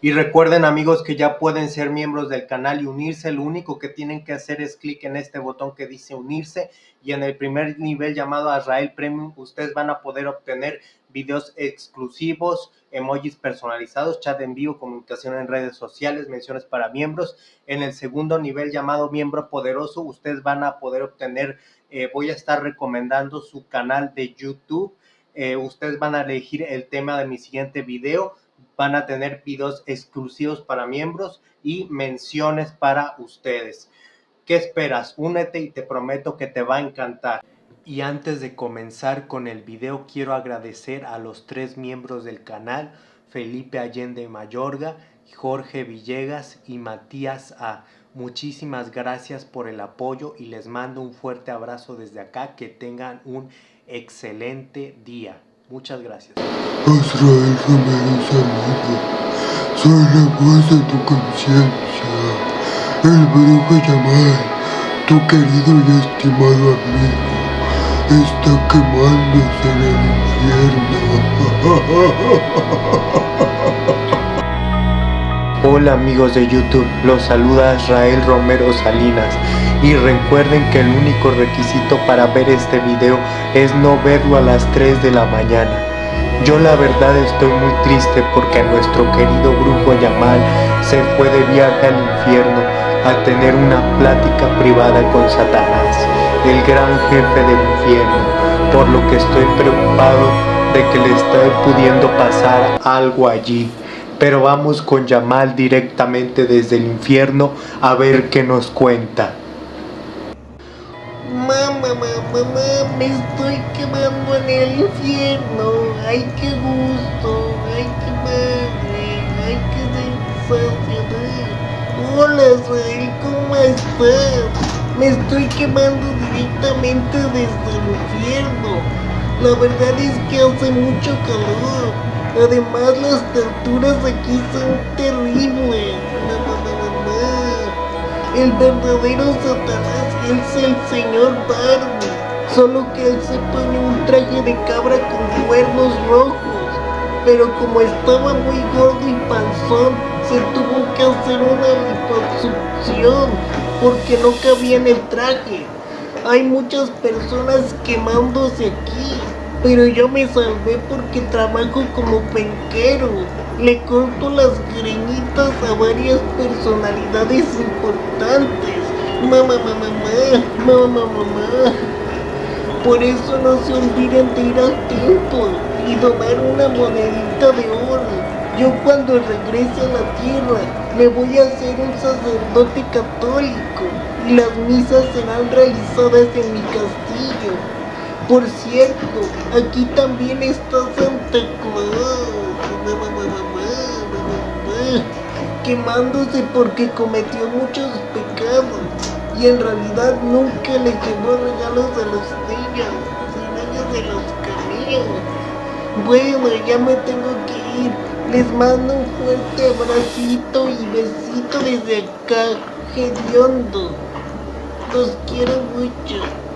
Y recuerden amigos que ya pueden ser miembros del canal y unirse. Lo único que tienen que hacer es clic en este botón que dice unirse y en el primer nivel llamado Azrael Premium ustedes van a poder obtener videos exclusivos, emojis personalizados, chat en vivo, comunicación en redes sociales, menciones para miembros. En el segundo nivel llamado miembro poderoso ustedes van a poder obtener, eh, voy a estar recomendando su canal de YouTube. Eh, ustedes van a elegir el tema de mi siguiente video van a tener videos exclusivos para miembros y menciones para ustedes. ¿Qué esperas? Únete y te prometo que te va a encantar. Y antes de comenzar con el video quiero agradecer a los tres miembros del canal, Felipe Allende Mayorga, Jorge Villegas y Matías A. Muchísimas gracias por el apoyo y les mando un fuerte abrazo desde acá. Que tengan un excelente día. Muchas gracias. Azrael Romero saludo. Soy la voz de tu conciencia. El brujo Yamal, tu querido y estimado amigo, está quemándose en el infierno. Hola amigos de YouTube, los saluda Israel Romero Salinas y recuerden que el único requisito para ver este video es no verlo a las 3 de la mañana. Yo la verdad estoy muy triste porque nuestro querido brujo Yamal se fue de viaje al infierno a tener una plática privada con Satanás, el gran jefe del infierno, por lo que estoy preocupado de que le esté pudiendo pasar algo allí. Pero vamos con Yamal directamente desde el infierno a ver qué nos cuenta. mamá, me estoy quemando en el infierno. Ay, qué gusto, ay, qué madre, ay, qué sensacional. Hola, Israel, ¿cómo estás? Me estoy quemando directamente desde el infierno. La verdad es que hace mucho calor. Además, las torturas aquí son terribles. El verdadero Satanás es el señor Barbie. Solo que él se pone un traje de cabra con cuernos rojos. Pero como estaba muy gordo y panzón, se tuvo que hacer una liposucción porque no cabía en el traje. Hay muchas personas quemándose aquí, pero yo me salvé porque trabajo como penquero. Le corto las greñitas a varias personalidades importantes. Mamá, mamá, mamá, mamá, mamá. Por eso no se olviden de ir al templo y donar una monedita de oro. Yo cuando regrese a la tierra me voy a hacer un sacerdote católico las misas serán realizadas en mi castillo. Por cierto, aquí también está Santa Claus quemándose porque cometió muchos pecados y en realidad nunca le llevó regalos a los niños, niños de los caminos. Bueno, ya me tengo que ir. Les mando un fuerte abracito y besito desde acá, hediondo. Los quiero mucho.